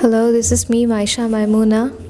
Hello, this is me, Maisha Maimuna.